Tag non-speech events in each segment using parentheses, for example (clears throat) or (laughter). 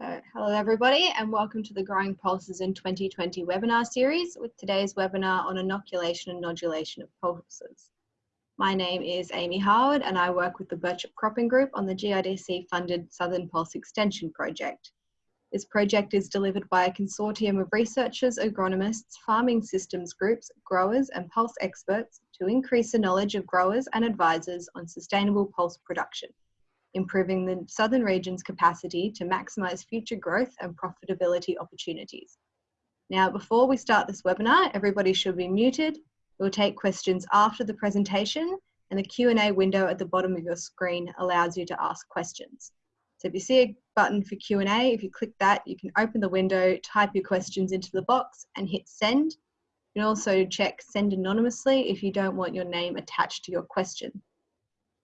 So, hello everybody and welcome to the Growing Pulses in 2020 webinar series with today's webinar on inoculation and nodulation of pulses. My name is Amy Howard and I work with the Birchip Cropping Group on the GRDC funded Southern Pulse Extension project. This project is delivered by a consortium of researchers, agronomists, farming systems groups, growers and pulse experts to increase the knowledge of growers and advisors on sustainable pulse production improving the southern region's capacity to maximise future growth and profitability opportunities. Now, before we start this webinar, everybody should be muted. We'll take questions after the presentation and the Q&A window at the bottom of your screen allows you to ask questions. So if you see a button for Q&A, if you click that, you can open the window, type your questions into the box and hit send. You can also check send anonymously if you don't want your name attached to your question.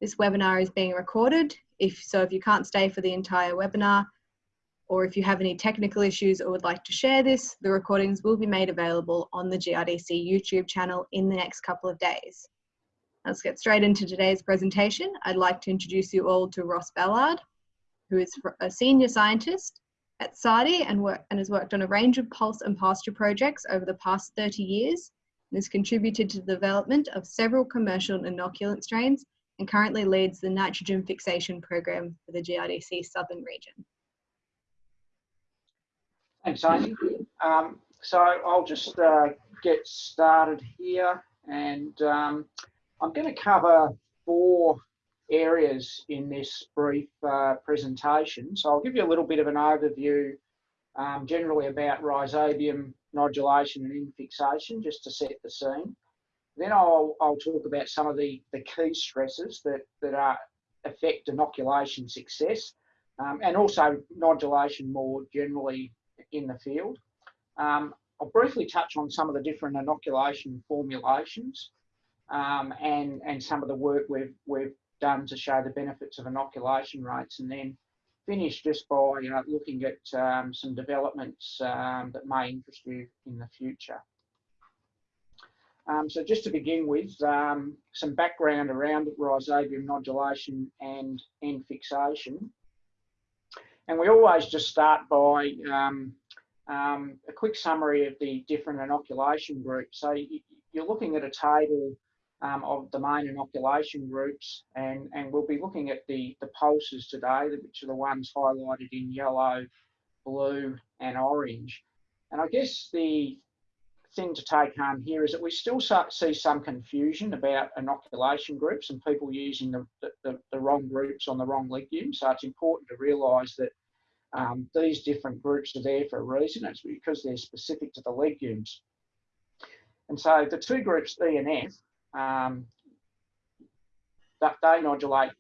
This webinar is being recorded. If so, if you can't stay for the entire webinar, or if you have any technical issues or would like to share this, the recordings will be made available on the GRDC YouTube channel in the next couple of days. Let's get straight into today's presentation. I'd like to introduce you all to Ross Ballard, who is a senior scientist at SARDI and, work, and has worked on a range of pulse and pasture projects over the past 30 years and has contributed to the development of several commercial inoculant strains and currently leads the nitrogen fixation program for the GRDC Southern region. Thanks, Amy. Um, so I'll just uh, get started here and um, I'm going to cover four areas in this brief uh, presentation. So I'll give you a little bit of an overview um, generally about rhizobium nodulation and N fixation just to set the scene. Then I'll, I'll talk about some of the, the key stresses that, that are, affect inoculation success um, and also nodulation more generally in the field. Um, I'll briefly touch on some of the different inoculation formulations um, and, and some of the work we've, we've done to show the benefits of inoculation rates and then finish just by you know, looking at um, some developments um, that may interest you in the future. Um, so just to begin with, um, some background around rhizobium nodulation and N fixation. And we always just start by um, um a quick summary of the different inoculation groups. So you're looking at a table um, of the main inoculation groups and, and we'll be looking at the, the pulses today, which are the ones highlighted in yellow, blue and orange. And I guess the thing to take home here is that we still see some confusion about inoculation groups and people using the, the, the wrong groups on the wrong legumes. So it's important to realise that um, these different groups are there for a reason. It's because they're specific to the legumes. And so the two groups E and F, um, that they nodulate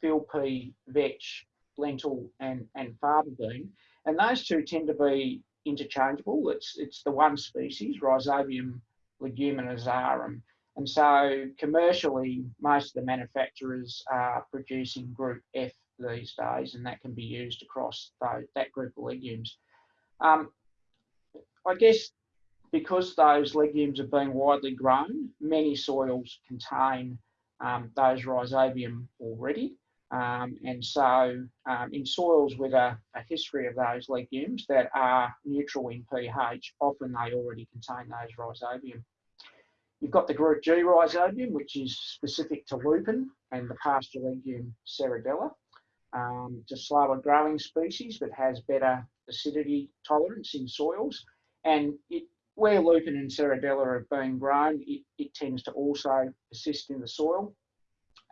field pea, vetch, lentil and, and faba bean. And those two tend to be interchangeable. It's, it's the one species, Rhizobium leguminosarum. And so commercially, most of the manufacturers are producing group F these days, and that can be used across those, that group of legumes. Um, I guess because those legumes are being widely grown, many soils contain um, those rhizobium already. Um, and so um, in soils with a, a, history of those legumes that are neutral in pH, often they already contain those rhizobium. You've got the group G rhizobium, which is specific to lupin and the pasture legume serradella. Um, it's a slower growing species, but has better acidity tolerance in soils. And it, where lupin and serradella are being grown, it, it tends to also persist in the soil.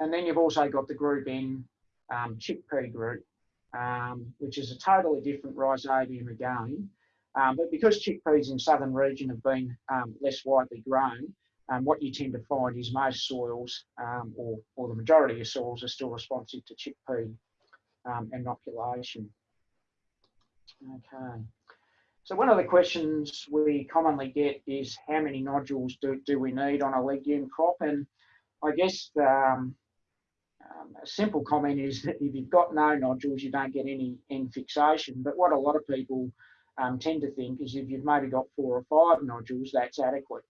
And then you've also got the group in um, chickpea group, um, which is a totally different rhizobium again. Um, but because chickpeas in southern region have been um, less widely grown, um, what you tend to find is most soils, um, or, or the majority of soils, are still responsive to chickpea inoculation. Okay. So one of the questions we commonly get is how many nodules do, do we need on a legume crop? And I guess um, um, a simple comment is that if you've got no nodules, you don't get any N fixation. But what a lot of people um, tend to think is if you've maybe got four or five nodules, that's adequate.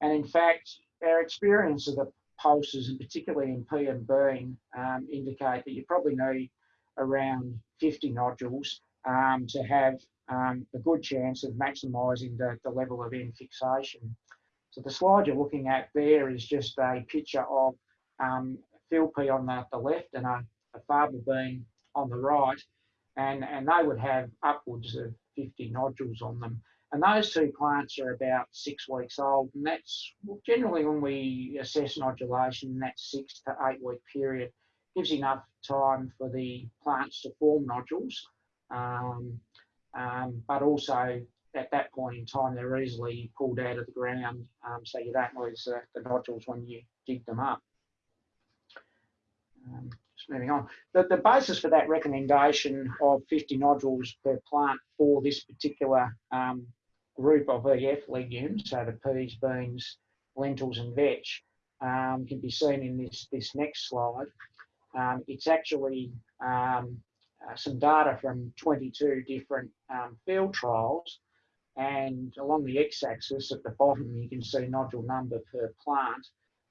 And in fact, our experience of the pulses, and particularly in P and bean, um, indicate that you probably need around 50 nodules um, to have um, a good chance of maximising the, the level of N fixation. So the slide you're looking at there is just a picture of um, pea on the, the left and a, a faba bean on the right, and, and they would have upwards of 50 nodules on them. And those two plants are about six weeks old, and that's generally when we assess nodulation, that six to eight week period gives enough time for the plants to form nodules, um, um, but also at that point in time they're easily pulled out of the ground, um, so you don't lose uh, the nodules when you dig them up. Um, just moving on. The, the basis for that recommendation of 50 nodules per plant for this particular um, group of EF legumes, so the peas, beans, lentils and vetch, um, can be seen in this, this next slide. Um, it's actually um, uh, some data from 22 different um, field trials and along the x-axis at the bottom you can see nodule number per plant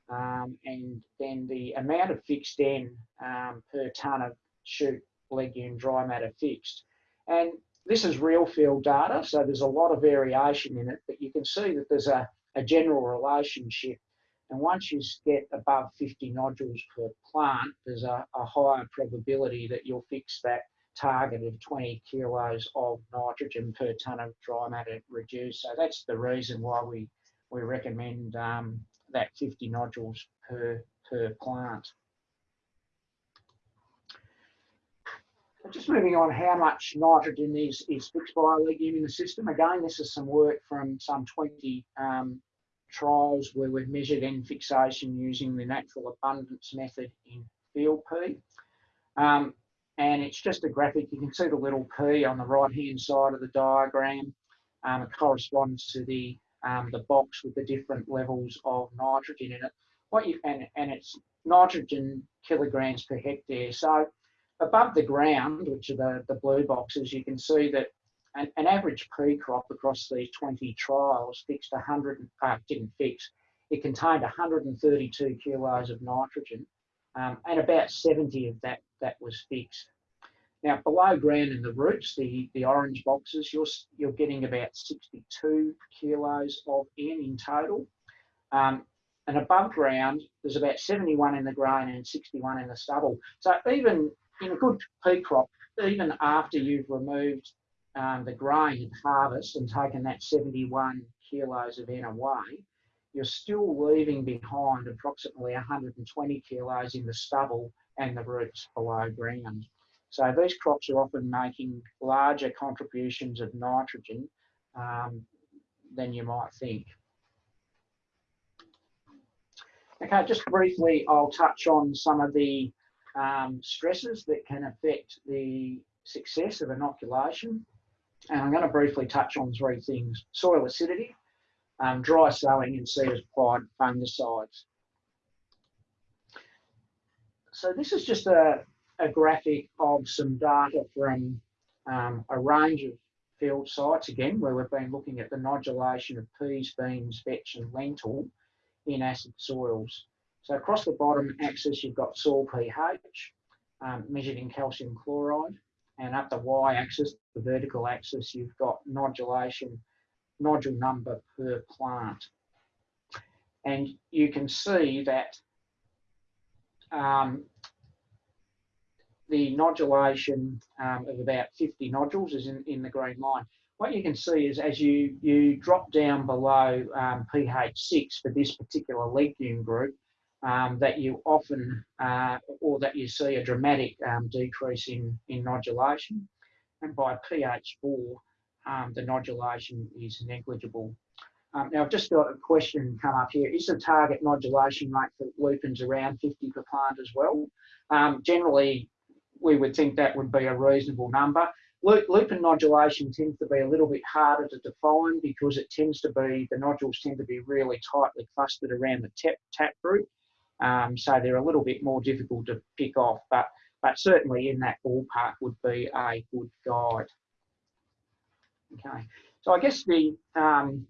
um, and then the amount of fixed N um, per tonne of shoot legume dry matter fixed. And this is real field data, so there's a lot of variation in it, but you can see that there's a, a general relationship. And once you get above 50 nodules per plant, there's a, a higher probability that you'll fix that target of 20 kilos of nitrogen per tonne of dry matter reduced. So that's the reason why we, we recommend um, that 50 nodules per, per plant. Just moving on, how much nitrogen is, is fixed by a legume in the system. Again, this is some work from some 20 um, trials where we've measured N fixation using the natural abundance method in field pea. Um, and it's just a graphic. You can see the little p on the right hand side of the diagram. Um, it corresponds to the um, the box with the different levels of nitrogen in it. What you and, and it's nitrogen kilograms per hectare. So above the ground, which are the, the blue boxes, you can see that an, an average pea crop across these 20 trials fixed 100, uh, didn't fix, it contained 132 kilos of nitrogen um, and about 70 of that, that was fixed. Now below ground in the roots, the, the orange boxes, you're, you're getting about 62 kilos of N in total. Um, and above ground, there's about 71 in the grain and 61 in the stubble. So even in a good pea crop, even after you've removed um, the grain at harvest and taken that 71 kilos of N away, you're still leaving behind approximately 120 kilos in the stubble and the roots below ground. So these crops are often making larger contributions of nitrogen um, than you might think. Okay, just briefly, I'll touch on some of the um, stresses that can affect the success of inoculation. And I'm going to briefly touch on three things. Soil acidity, um, dry sowing and seed applied fungicides. So this is just a, a graphic of some data from um, a range of field sites, again, where we've been looking at the nodulation of peas, beans, vetch and lentil in acid soils. So across the bottom axis, you've got soil pH, um, measured in calcium chloride, and up the y-axis, the vertical axis, you've got nodulation, nodule number per plant. And you can see that um, the nodulation um, of about 50 nodules is in, in the green line. What you can see is as you, you drop down below um, pH 6 for this particular legume group, um, that you often, uh, or that you see a dramatic um, decrease in, in nodulation. And by pH 4, um, the nodulation is negligible. Um, now, I've just got a question come up here. Is the target nodulation rate for lupins around 50 per plant as well? Generally, we would think that would be a reasonable number. Lupin nodulation tends to be a little bit harder to define because it tends to be, the nodules tend to be really tightly clustered around the tap, tap group. Um, so they're a little bit more difficult to pick off, but, but certainly in that ballpark would be a good guide. Okay, so I guess the, um,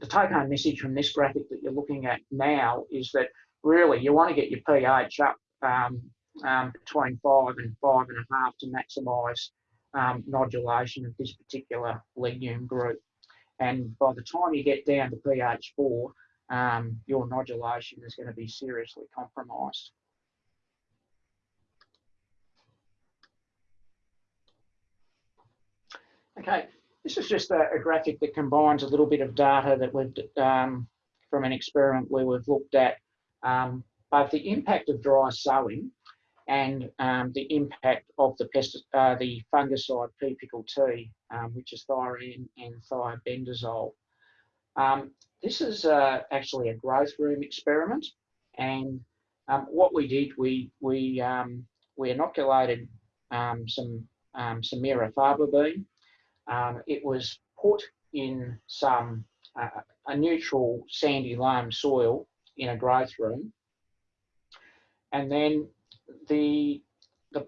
the take home message from this graphic that you're looking at now is that really you want to get your pH up um, um, between five and five and a half to maximise um, nodulation of this particular legume group. And by the time you get down to pH 4, um, your nodulation is going to be seriously compromised. Okay, this is just a, a, graphic that combines a little bit of data that we've, um, from an experiment where we've looked at um, both the impact of dry sowing and um, the impact of the, pest, uh, the fungicide P-Pickel T, um, which is thioridine and thiabendazole. Um, this is uh, actually a growth room experiment, and um, what we did, we we um, we inoculated um, some um, faba bean. it was put in some uh, a neutral sandy loam soil in a growth room, and then the the,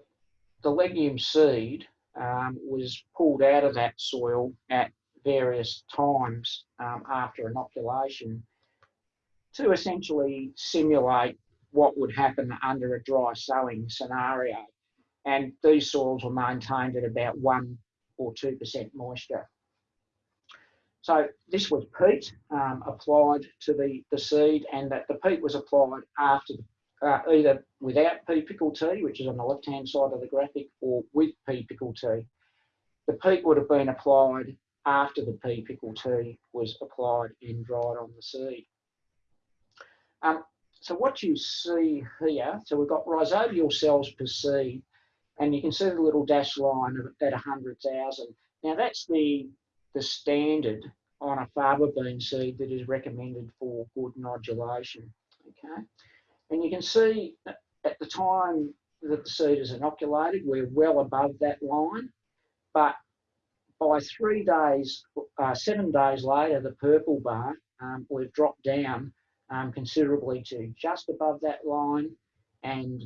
the legume seed um, was pulled out of that soil at various times um, after inoculation to essentially simulate what would happen under a dry sowing scenario. And these soils were maintained at about 1 or 2% moisture. So this was peat um, applied to the, the seed and that the peat was applied after the uh, either without P-Pickel T, which is on the left-hand side of the graphic, or with P-Pickel T. The peat would have been applied after the P-pickle T was applied and dried on the seed. Um, so what you see here, so we've got rhizobial cells per seed, and you can see the little dash line at 100,000. Now that's the, the standard on a faba bean seed that is recommended for good nodulation, okay? And you can see at the time that the seed is inoculated, we're well above that line. But by three days, uh, seven days later, the purple bar, um, we've dropped down um, considerably to just above that line. And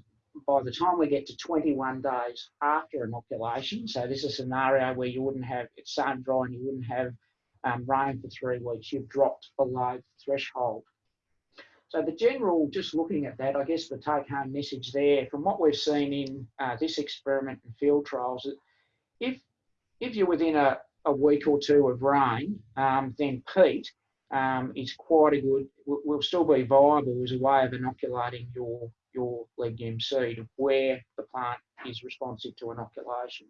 by the time we get to 21 days after inoculation, so this is a scenario where you wouldn't have, it's sun dry and you wouldn't have um, rain for three weeks, you've dropped below the threshold. So the general, just looking at that, I guess the take-home message there, from what we've seen in uh, this experiment and field trials, is if if you're within a, a week or two of rain, um, then peat um, is quite a good, will still be viable as a way of inoculating your your legume seed where the plant is responsive to inoculation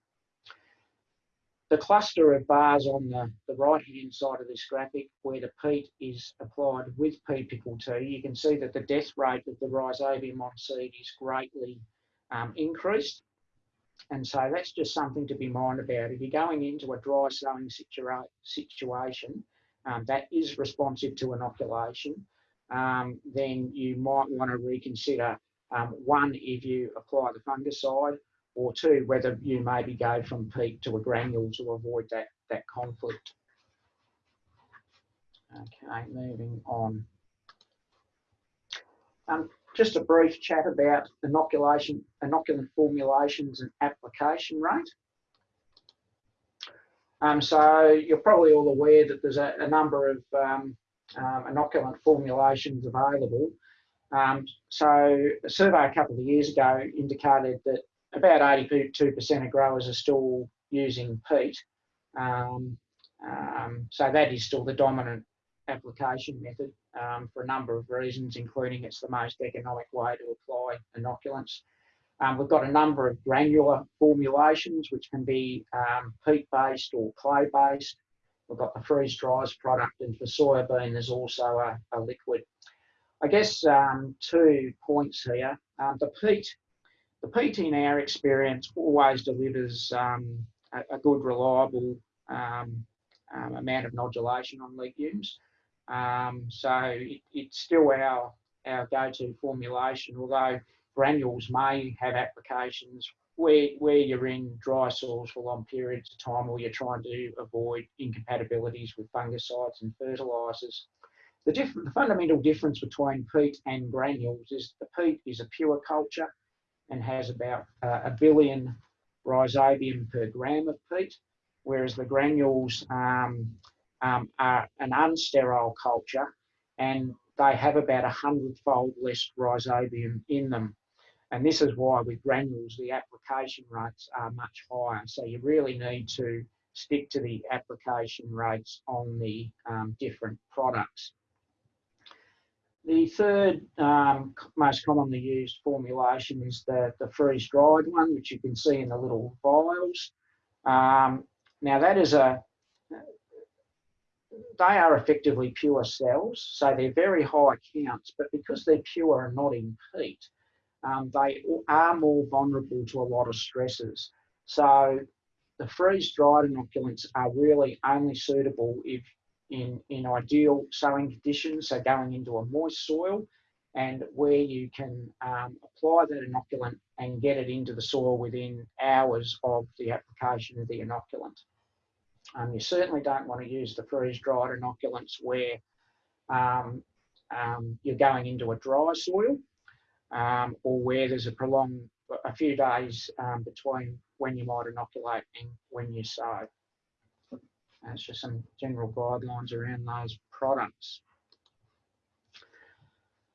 the cluster of bars on the, the right-hand side of this graphic where the peat is applied with P-Pickel T, you can see that the death rate of the rhizobium on seed is greatly um, increased. And so that's just something to be minded about. If you're going into a dry sowing situa situation um, that is responsive to inoculation, um, then you might want to reconsider um, one, if you apply the fungicide, or two, whether you maybe go from peat to a granule to avoid that, that conflict. Okay, moving on. Um, just a brief chat about inoculation, inoculant formulations and application rate. Um, so you're probably all aware that there's a, a number of um, um, inoculant formulations available. Um, so a survey a couple of years ago indicated that about 82% of growers are still using peat. Um, um, so that is still the dominant application method um, for a number of reasons, including it's the most economic way to apply inoculants. Um, we've got a number of granular formulations, which can be um, peat-based or clay-based. We've got the freeze dries product, and for soybean, there's also a, a liquid. I guess um, two points here. the peat the peat in our experience always delivers um, a, a, good, reliable um, um, amount of nodulation on legumes. Um, so it, it's still our, our go-to formulation, although granules may have applications where, where you're in dry soils for long periods of time or you're trying to avoid incompatibilities with fungicides and fertilisers. The, the fundamental difference between peat and granules is the peat is a pure culture and has about uh, a billion rhizobium per gram of peat, whereas the granules um, um, are an unsterile culture and they have about a hundredfold less rhizobium in them. And this is why with granules, the application rates are much higher. So you really need to stick to the application rates on the um, different products. The third um, most commonly used formulation is the, the freeze-dried one, which you can see in the little vials. Um, now that is a, they are effectively pure cells, so they're very high counts, but because they're pure and not in peat, um, they are more vulnerable to a lot of stresses. So the freeze-dried inoculants are really only suitable if in, in ideal sowing conditions, so going into a moist soil and where you can um, apply that inoculant and get it into the soil within hours of the application of the inoculant. Um, you certainly don't want to use the freeze-dried inoculants where um, um, you're going into a dry soil um, or where there's a prolonged, a few days um, between when you might inoculate and when you sow. That's just some general guidelines around those products.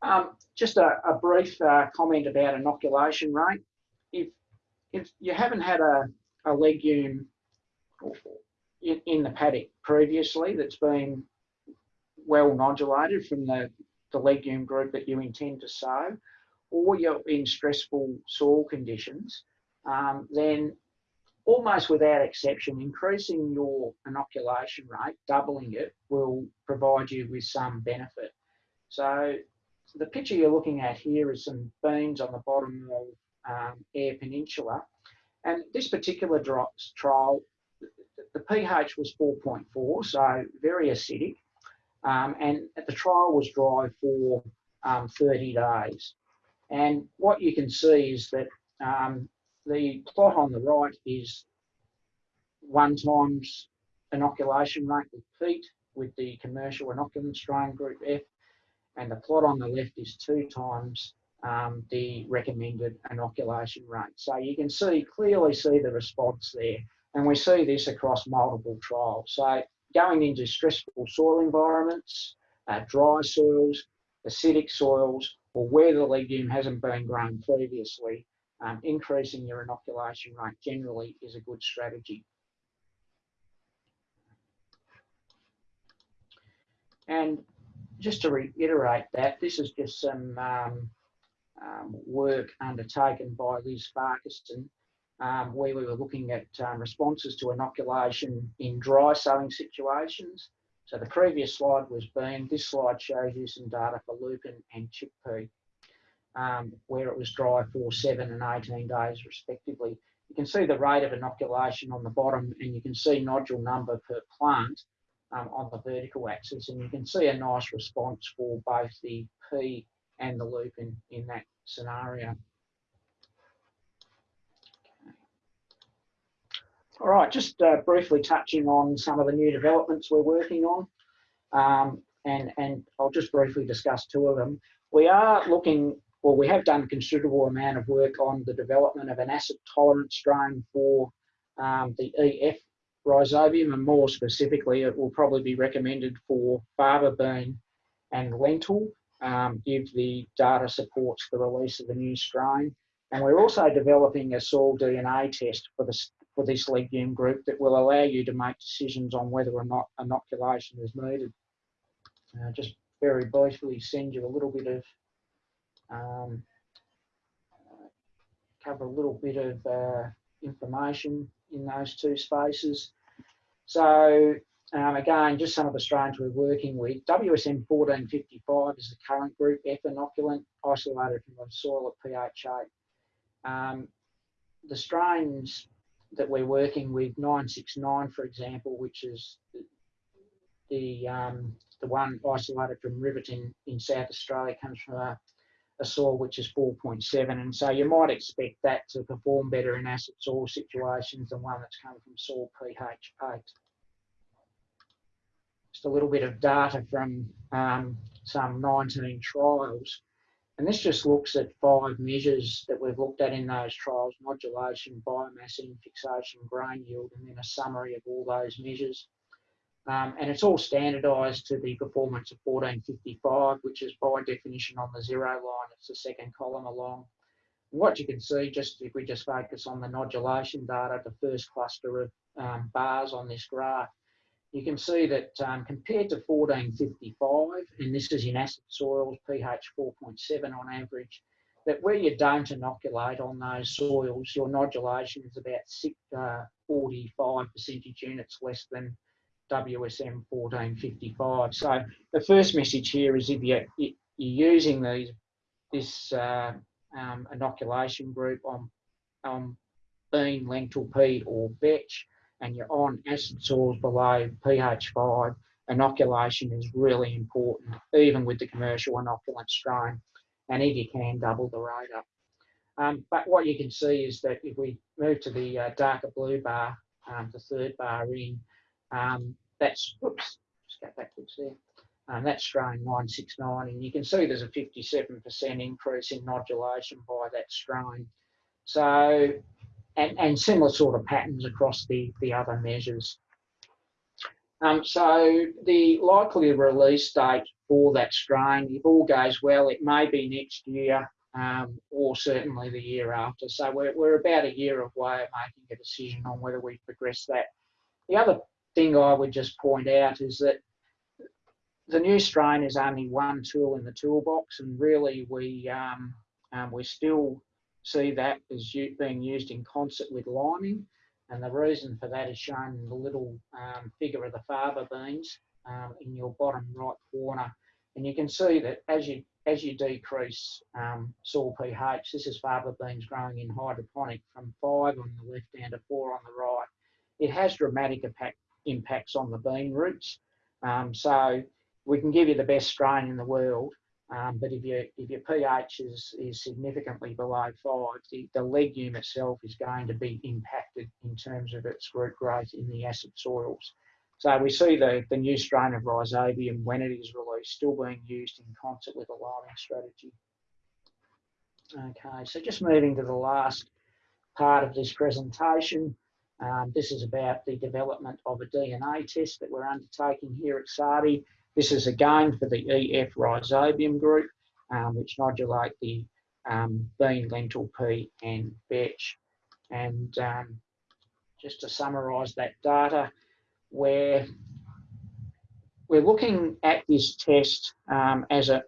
Um, just a, a brief uh, comment about inoculation rate. If, if you haven't had a, a legume in, in the paddock previously that's been well nodulated from the, the legume group that you intend to sow, or you're in stressful soil conditions, um, then almost without exception, increasing your inoculation rate, doubling it, will provide you with some benefit. So the picture you're looking at here is some beans on the bottom of um, Eyre Peninsula. And this particular drops trial, the pH was 4.4, so very acidic. Um, and the trial was dry for um, 30 days. And what you can see is that um, the plot on the right is one times inoculation rate with peat with the commercial inoculant strain group F, and the plot on the left is two times um, the recommended inoculation rate. So you can see clearly see the response there, and we see this across multiple trials. So going into stressful soil environments, uh, dry soils, acidic soils, or where the legume hasn't been grown previously, um, increasing your inoculation rate generally is a good strategy. And just to reiterate that, this is just some um, um, work undertaken by Liz Farquharson, um, where we were looking at um, responses to inoculation in dry sowing situations. So the previous slide was bean. This slide shows you some data for lupin and chickpea um, where it was dry for seven and 18 days respectively. You can see the rate of inoculation on the bottom and you can see nodule number per plant um, on the vertical axis and you can see a nice response for both the pea and the lupin in that scenario. All right, just uh, briefly touching on some of the new developments we're working on. Um, and, and I'll just briefly discuss two of them. We are looking well, we have done considerable amount of work on the development of an acid tolerant strain for um, the EF rhizobium, and more specifically, it will probably be recommended for fava bean and lentil um, if the data supports the release of the new strain. And we're also developing a soil DNA test for this for this legume group that will allow you to make decisions on whether or not inoculation is needed. Uh, just very briefly send you a little bit of um, cover a little bit of uh, information in those two spaces. So um, again, just some of the strains we're working with. WSM 1455 is the current group F inoculant isolated from the soil at pH 8. Um, the strains that we're working with, 969 for example, which is the, the, um, the one isolated from Riverton in South Australia, comes from a a soil which is 4.7 and so you might expect that to perform better in acid soil situations than one that's come from soil pH 8. Just a little bit of data from um, some 19 trials and this just looks at five measures that we've looked at in those trials, nodulation, biomass fixation, grain yield, and then a summary of all those measures. Um, and it's all standardised to the performance of 1455, which is by definition on the zero line. It's the second column along. What you can see, just if we just focus on the nodulation data, the first cluster of um, bars on this graph, you can see that um, compared to 1455, and this is in acid soils, pH 4.7 on average, that where you don't inoculate on those soils, your nodulation is about six, uh, 45 percentage units less than WSM 1455. So the first message here is if you're, you're using these this uh, um, inoculation group on, on bean, lentil, pea or vetch, and you're on acid soils below pH 5, inoculation is really important, even with the commercial inoculant strain. And if you can, double the rate up. Um, but what you can see is that if we move to the uh, darker blue bar, um, the third bar in, um, that's, oops, just go backwards there. Um, that's strain 969, and you can see there's a 57% increase in nodulation by that strain. So and, and similar sort of patterns across the, the other measures. Um, so the likely release date for that strain, if all goes well, it may be next year um, or certainly the year after. So we're, we're about a year away of making a decision on whether we progress that. The other thing I would just point out is that the new strain is only one tool in the toolbox and really we, um, um, we're still see that as being used in concert with liming. And the reason for that is shown in the little um, figure of the faba beans um, in your bottom right corner. And you can see that as you as you decrease um, soil pH, this is faba beans growing in hydroponic from five on the left down to four on the right. It has dramatic impact, impacts on the bean roots. Um, so we can give you the best strain in the world, um, but if, your if your pH is, is significantly below five, the, the legume itself is going to be impacted in terms of its root growth in the acid soils. So we see the, the new strain of Rhizobium, when it is released, still being used in concert with a liming strategy. Okay, so just moving to the last part of this presentation. Um, this is about the development of a DNA test that we're undertaking here at SARDI. This is again for the EF rhizobium group, um, which nodulate the um, bean, lentil, pea and vetch. And um, just to summarise that data, where we're looking at this test um, as a,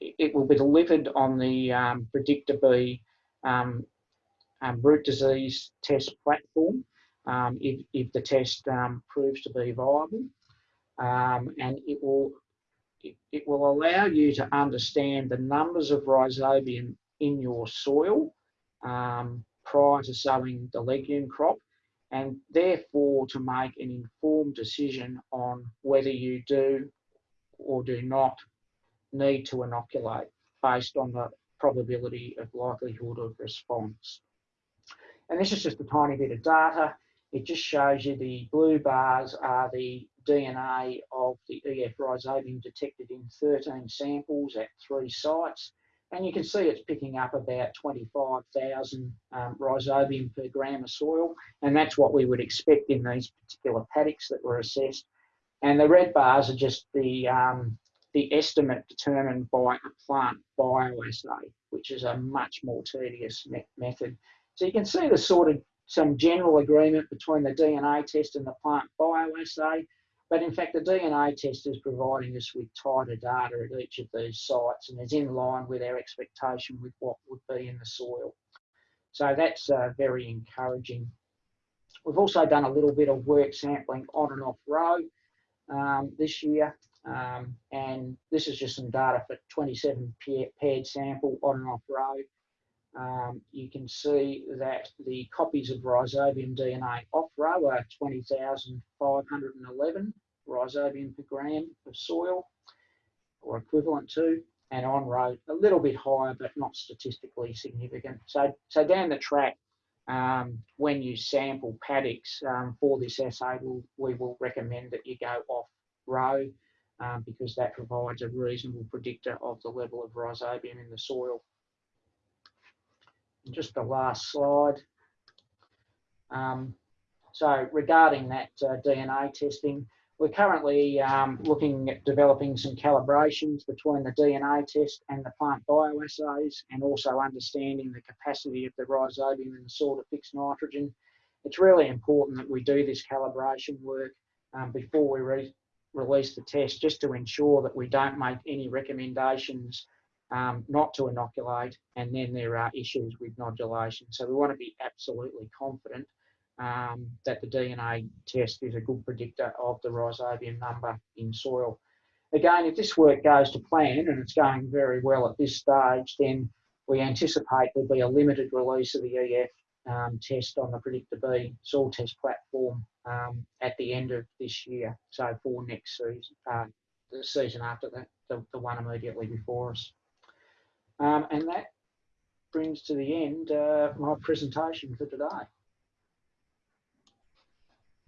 it will be delivered on the um, PreDicta B um, um, root disease test platform um, if, if the test um, proves to be viable um, and it will it, it, will allow you to understand the numbers of rhizobium in your soil um, prior to sowing the legume crop and therefore to make an informed decision on whether you do or do not need to inoculate based on the probability of likelihood of response. And this is just a tiny bit of data. It just shows you the blue bars are the DNA of the EF rhizobium detected in 13 samples at three sites. And you can see it's picking up about 25,000 um, rhizobium per gram of soil. And that's what we would expect in these particular paddocks that were assessed. And the red bars are just the, um, the estimate determined by a plant bioassay, which is a much more tedious me method. So you can see the sort of some general agreement between the DNA test and the plant bioassay. But in fact, the DNA test is providing us with tighter data at each of these sites and is in line with our expectation with what would be in the soil. So that's uh, very encouraging. We've also done a little bit of work sampling on and off row um, this year. Um, and this is just some data for 27 paired sample on and off row. Um, you can see that the copies of rhizobium DNA off row are 20,511 rhizobium per gram of soil or equivalent to, and on row a little bit higher but not statistically significant. So, so down the track, um, when you sample paddocks um, for this assay, we'll, we will recommend that you go off row um, because that provides a reasonable predictor of the level of rhizobium in the soil just the last slide. Um, so regarding that uh, DNA testing, we're currently um, looking at developing some calibrations between the DNA test and the plant bioassays and also understanding the capacity of the rhizobium in the soil to fix nitrogen. It's really important that we do this calibration work um, before we re release the test just to ensure that we don't make any recommendations um, not to inoculate and then there are issues with nodulation. So we want to be absolutely confident um, that the DNA test is a good predictor of the rhizobium number in soil. Again, if this work goes to plan and it's going very well at this stage, then we anticipate there'll be a limited release of the EF um, test on the PreDicta B soil test platform um, at the end of this year. So for next season, uh, the season after that, the, the one immediately before us. Um, and that brings to the end uh, my presentation for today.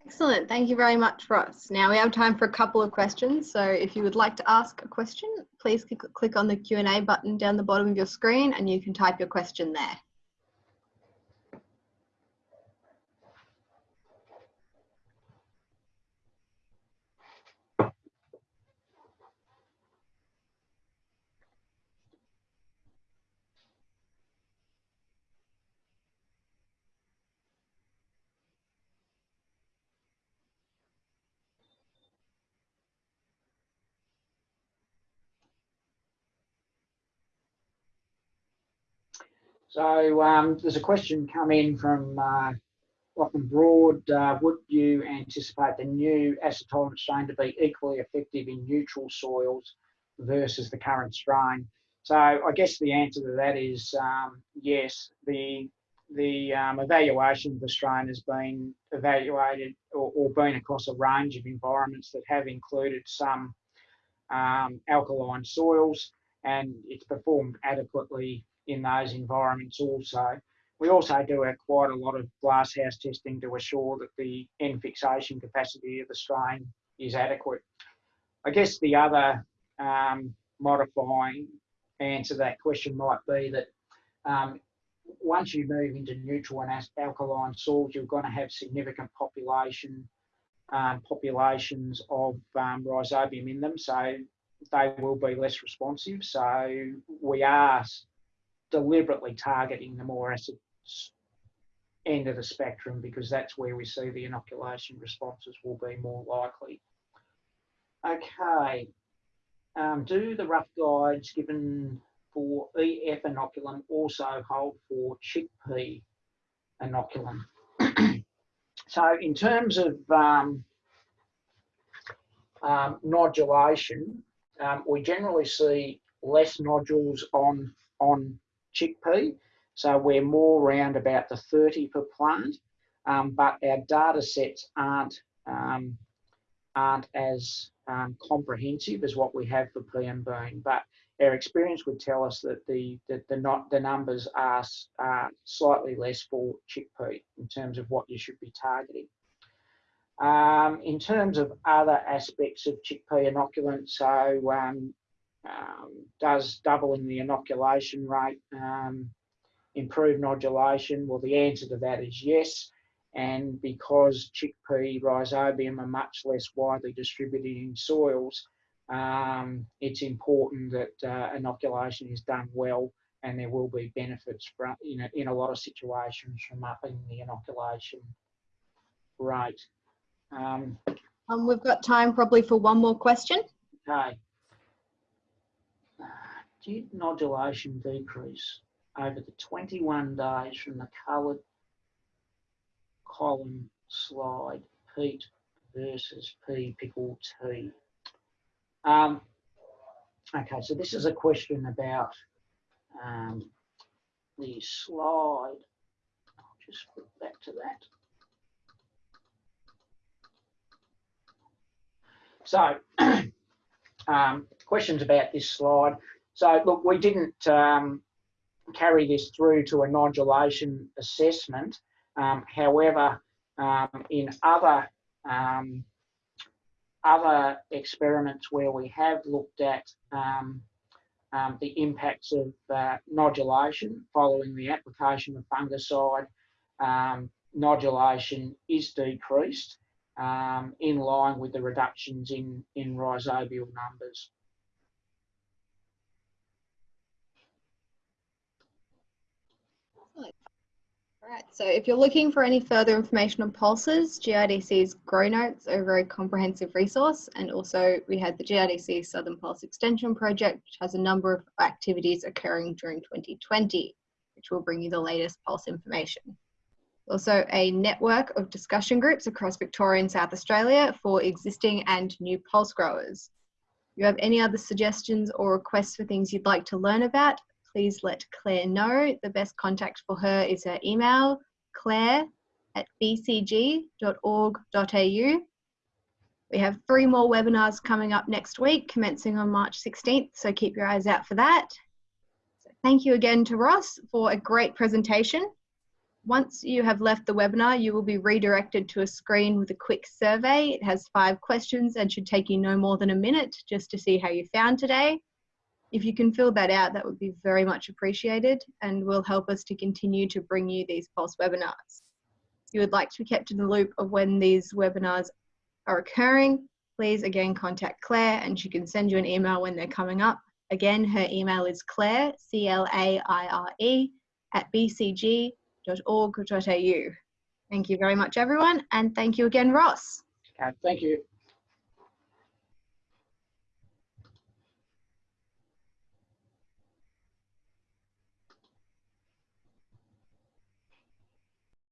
Excellent. Thank you very much, Ross. Now we have time for a couple of questions. So if you would like to ask a question, please click on the Q&A button down the bottom of your screen and you can type your question there. So um, there's a question come in from uh, Lachlan Broad. Uh, would you anticipate the new acid-tolerant strain to be equally effective in neutral soils versus the current strain? So I guess the answer to that is um, yes. The the um, evaluation of the strain has been evaluated or, or, been across a range of environments that have included some um, alkaline soils and it's performed adequately in those environments also. We also do a, quite a lot of glasshouse testing to assure that the N fixation capacity of the strain is adequate. I guess the other um, modifying answer to that question might be that um, once you move into neutral and alkaline soils, you're going to have significant population um, populations of um, rhizobium in them, so they will be less responsive. So we are deliberately targeting the more acid end of the spectrum because that's where we see the inoculation responses will be more likely. Okay, um, do the rough guides given for EF inoculum also hold for chickpea inoculum? (clears throat) so in terms of um, um, nodulation, um, we generally see less nodules on, on chickpea. So we're more around about the 30 per plant, um, but our data sets aren't, um, aren't as um, comprehensive as what we have for PM bean. But our experience would tell us that the, the, the, not, the numbers are, are slightly less for chickpea in terms of what you should be targeting. Um, in terms of other aspects of chickpea inoculant, so um, um, does doubling the inoculation rate um, improve nodulation? Well, the answer to that is yes. And because chickpea rhizobium are much less widely distributed in soils, um, it's important that uh, inoculation is done well and there will be benefits from, in, a, in a lot of situations from upping the inoculation rate. Um, um, we've got time probably for one more question. Okay did nodulation decrease over the 21 days from the coloured column slide, peat versus P pickle T? Um, okay, so this is a question about um, the slide. I'll just flip back to that. So, (clears throat) um, questions about this slide. So look, we didn't um, carry this through to a nodulation assessment. Um, however, um, in other um, other experiments where we have looked at um, um, the impacts of uh, nodulation following the application of fungicide, nodulation is decreased in line with the reductions in, in rhizobial numbers. Right, so if you're looking for any further information on pulses, GRDC's Grow Notes are a very comprehensive resource. And also we had the GRDC Southern Pulse Extension Project, which has a number of activities occurring during 2020, which will bring you the latest pulse information. Also a network of discussion groups across Victoria and South Australia for existing and new pulse growers. If you have any other suggestions or requests for things you'd like to learn about, please let Claire know. The best contact for her is her email, claire at bcg.org.au. We have three more webinars coming up next week, commencing on March 16th, so keep your eyes out for that. So thank you again to Ross for a great presentation. Once you have left the webinar, you will be redirected to a screen with a quick survey. It has five questions and should take you no more than a minute just to see how you found today. If you can fill that out, that would be very much appreciated and will help us to continue to bring you these Pulse webinars. If you would like to be kept in the loop of when these webinars are occurring, please again contact Claire and she can send you an email when they're coming up. Again, her email is claire, C-L-A-I-R-E, at bcg.org.au. Thank you very much, everyone, and thank you again, Ross. Okay, thank you.